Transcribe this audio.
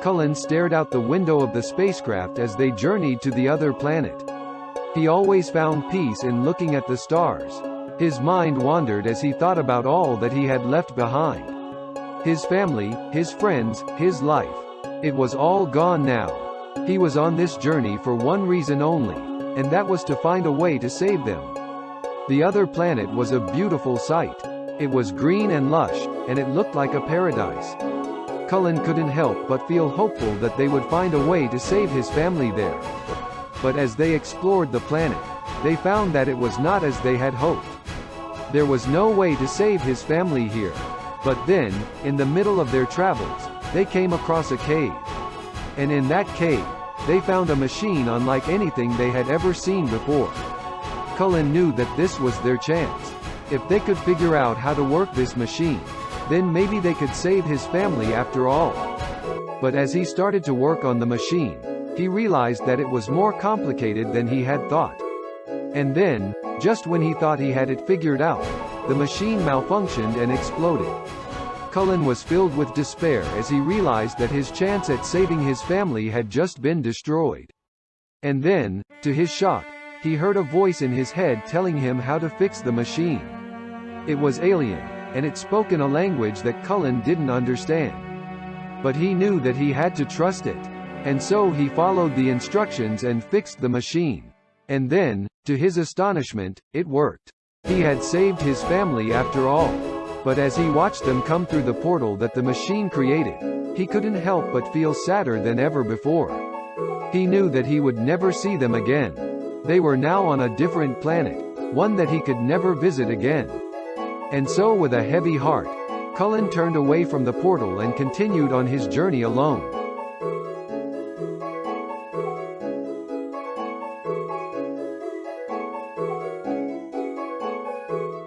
Cullen stared out the window of the spacecraft as they journeyed to the other planet. He always found peace in looking at the stars. His mind wandered as he thought about all that he had left behind. His family, his friends, his life. It was all gone now. He was on this journey for one reason only, and that was to find a way to save them. The other planet was a beautiful sight. It was green and lush, and it looked like a paradise. Cullen couldn't help but feel hopeful that they would find a way to save his family there. But as they explored the planet, they found that it was not as they had hoped. There was no way to save his family here. But then, in the middle of their travels, they came across a cave. And in that cave, they found a machine unlike anything they had ever seen before. Cullen knew that this was their chance. If they could figure out how to work this machine, then maybe they could save his family after all. But as he started to work on the machine, he realized that it was more complicated than he had thought. And then, just when he thought he had it figured out, the machine malfunctioned and exploded. Cullen was filled with despair as he realized that his chance at saving his family had just been destroyed. And then, to his shock, he heard a voice in his head telling him how to fix the machine. It was alien, and it spoke in a language that Cullen didn't understand. But he knew that he had to trust it. And so he followed the instructions and fixed the machine. And then, to his astonishment, it worked. He had saved his family after all. But as he watched them come through the portal that the machine created, he couldn't help but feel sadder than ever before. He knew that he would never see them again. They were now on a different planet, one that he could never visit again. And so with a heavy heart, Cullen turned away from the portal and continued on his journey alone.